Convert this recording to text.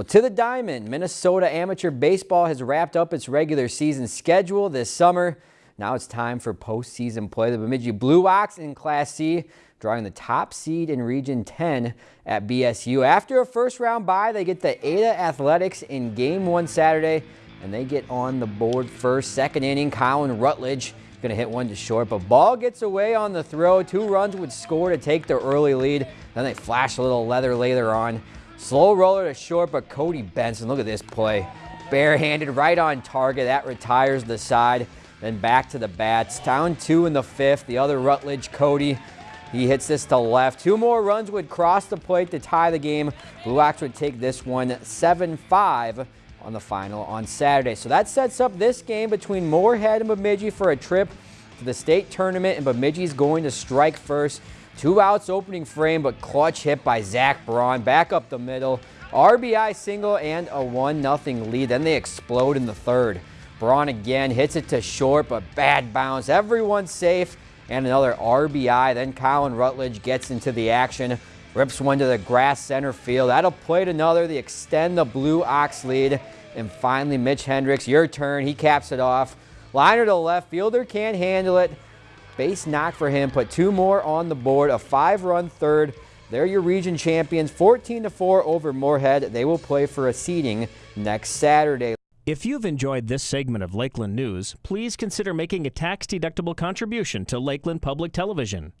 Well, to the diamond, Minnesota Amateur Baseball has wrapped up its regular season schedule this summer. Now it's time for postseason play. The Bemidji Blue Ox in Class C drawing the top seed in Region 10 at BSU. After a first round bye, they get the Ada Athletics in game one Saturday, and they get on the board first. Second inning, Colin Rutledge going to hit one to short, but ball gets away on the throw. Two runs would score to take the early lead. Then they flash a little leather later on. Slow roller to short, but Cody Benson, look at this play. Barehanded right on target. That retires the side. Then back to the bats. Down two in the fifth. The other Rutledge, Cody. He hits this to left. Two more runs would cross the plate to tie the game. Blue Ox would take this one 7-5 on the final on Saturday. So that sets up this game between Moorhead and Bemidji for a trip to the state tournament, and Bemidji's going to strike first. Two outs opening frame, but clutch hit by Zach Braun. Back up the middle. RBI single and a 1-0 lead. Then they explode in the third. Braun again hits it to short, but bad bounce. Everyone's safe. And another RBI. Then Colin Rutledge gets into the action. Rips one to the grass center field. That'll play to another. They extend the Blue Ox lead. And finally, Mitch Hendricks, your turn. He caps it off. Liner to left. Fielder can't handle it. Base knock for him. Put two more on the board. A five-run third. They're your region champions. 14 to 4 over Moorhead. They will play for a seeding next Saturday. If you've enjoyed this segment of Lakeland News, please consider making a tax-deductible contribution to Lakeland Public Television.